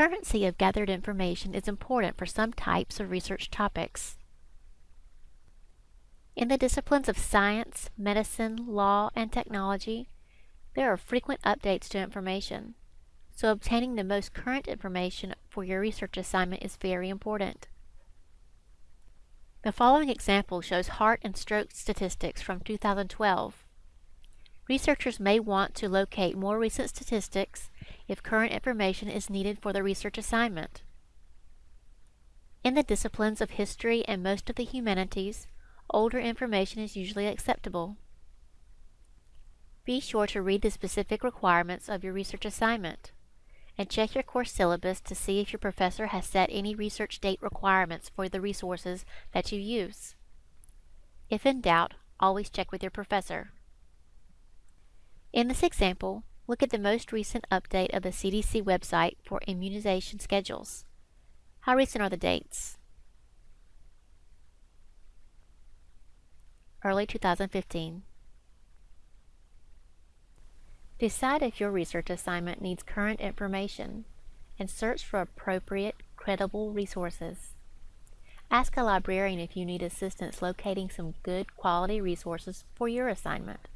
Currency of gathered information is important for some types of research topics. In the disciplines of science, medicine, law, and technology, there are frequent updates to information, so obtaining the most current information for your research assignment is very important. The following example shows heart and stroke statistics from 2012. Researchers may want to locate more recent statistics if current information is needed for the research assignment. In the disciplines of history and most of the humanities, older information is usually acceptable. Be sure to read the specific requirements of your research assignment and check your course syllabus to see if your professor has set any research date requirements for the resources that you use. If in doubt, always check with your professor. In this example, look at the most recent update of the CDC website for immunization schedules. How recent are the dates? Early 2015. Decide if your research assignment needs current information and search for appropriate, credible resources. Ask a librarian if you need assistance locating some good quality resources for your assignment.